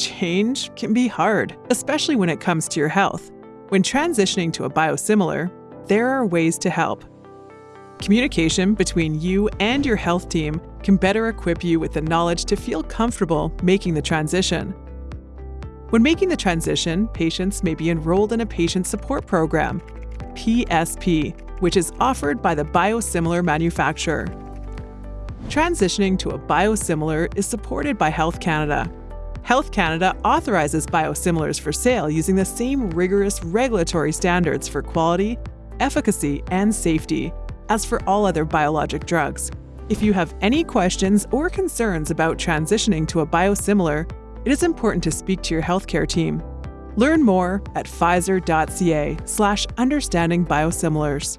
Change can be hard, especially when it comes to your health. When transitioning to a biosimilar, there are ways to help. Communication between you and your health team can better equip you with the knowledge to feel comfortable making the transition. When making the transition, patients may be enrolled in a patient support program, PSP, which is offered by the biosimilar manufacturer. Transitioning to a biosimilar is supported by Health Canada. Health Canada authorizes biosimilars for sale using the same rigorous regulatory standards for quality, efficacy, and safety as for all other biologic drugs. If you have any questions or concerns about transitioning to a biosimilar, it is important to speak to your healthcare team. Learn more at pfizer.ca slash understanding biosimilars.